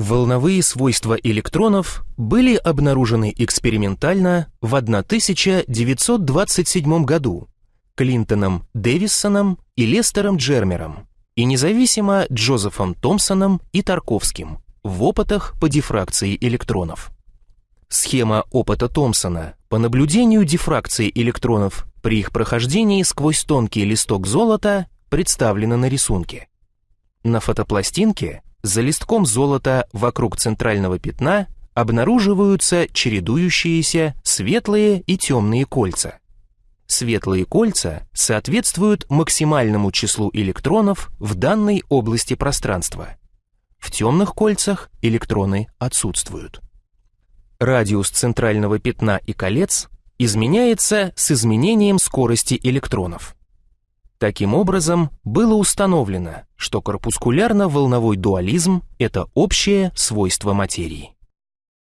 Волновые свойства электронов были обнаружены экспериментально в 1927 году Клинтоном Дэвисоном и Лестером Джермером и независимо Джозефом Томпсоном и Тарковским в опытах по дифракции электронов. Схема опыта Томпсона по наблюдению дифракции электронов при их прохождении сквозь тонкий листок золота представлена на рисунке. На фотопластинке за листком золота вокруг центрального пятна обнаруживаются чередующиеся светлые и темные кольца. Светлые кольца соответствуют максимальному числу электронов в данной области пространства. В темных кольцах электроны отсутствуют. Радиус центрального пятна и колец изменяется с изменением скорости электронов. Таким образом, было установлено, что корпускулярно-волновой дуализм – это общее свойство материи.